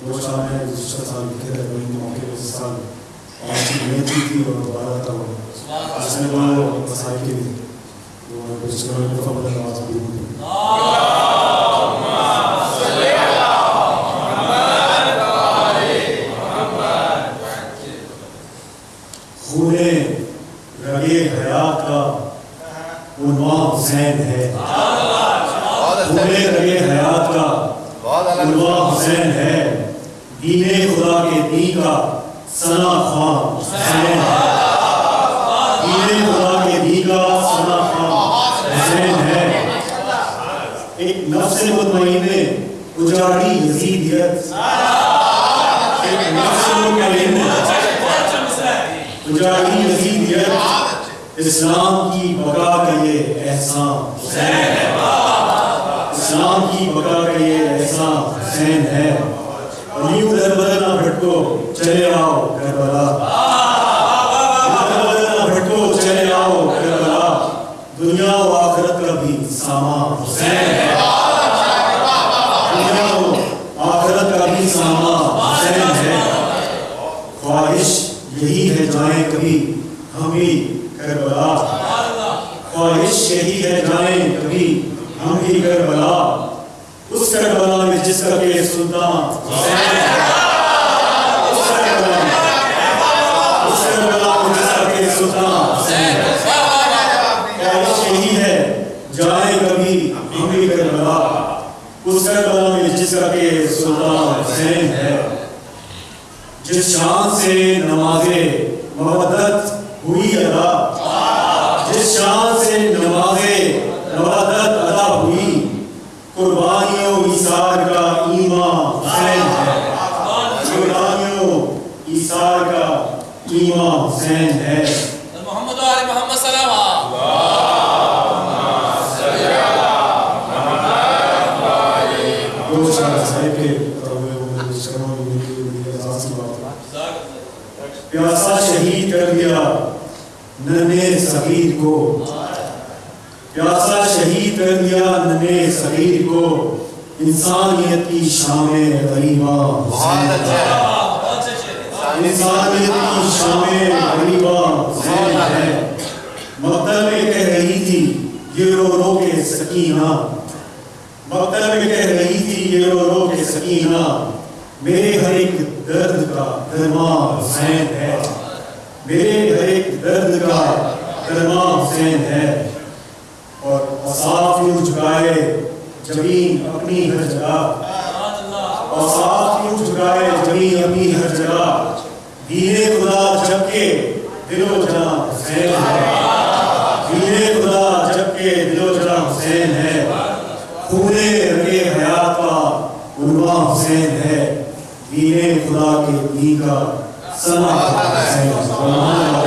دو شام ہے گزشتہ سال لکھے تھے وہی موقع اس سال آج کی نیت کی تھی اور دوبارہ تھا وہ اس میں وہ مسائل کے لیے وہ گزشتہ میں دفعہ بدل نماز بھی ہوئی۔ خون رگے حیات کا عنوان حسین ہے۔ خون رگے حیات کا عنوان حسین ہے۔ دین خدا کے دین کا سنا خوان حسین ہے دین خدا کے دین کا سنا خوان حسین ہے ایک نفس مطمئنے اجاڑی یزیدیت ایک نفس مطمئنے اجاڑی یزیدیت اسلام کی بقا کا یہ احسان۔ حسین ہے اسلام کی بقا کا یہ احسان۔ حسین ہے۔ اور یوں در نہ بھٹکو چلے آؤ کربلا در بدر نہ بھٹکو چلے آؤ کربلا دنیا و آخرت کا بھی سامان حسین ہے دنیا و آخرت کا بھی سامان حسین ہے خواہش یہی ہے جائیں کبھی ہم بھی کربلا خواہش یہی ہے جائیں کبھی ہم بھی کربلا اس کربلا جس کا کہ سلطان ہے جس کبھی ہم بھی کربلا اس کربلا میں جس کا کہ سلطان حسین ہے جس شان سے نماز مودت ہوئی ادا، جس شان سے نماز مودت ادا ہوئی قربانیوں ایثار کا ایمان حسین ہے قربانیوں ایثار کا حسین ہے محمد و آل محمد صلی اللہ دو شاہ صاحب کے پیاسا شہید کر دیا ننے صغیر کو۔ پیاسا شہید کر دیا ننے صغیر کو۔ انسانیت کی شام غریبہ حسین میں کہہ رہی تھی، یہ رو رو کے سکینہ۔ میں کہہ رہی تھی، یہ رو رو کے سکینہ۔ میرے ہر ایک درد کا درما حسین ہے۔ میرے ہر ایک درد کا درما حسین ہے۔ اور اصاف یوں جھکائے، جبین اپنی ہر جگہ اصاف یوں جھکائے جبین اپنی ہر جگہ دین خدا جب کے دل و جان حسین ہے۔ دین خدا جب کے دل و جان حسین ہے۔ خونے رگے حیات کا عنوان حسین ہے۔ دین خدا کے دین کا سنا۔ حسین ہے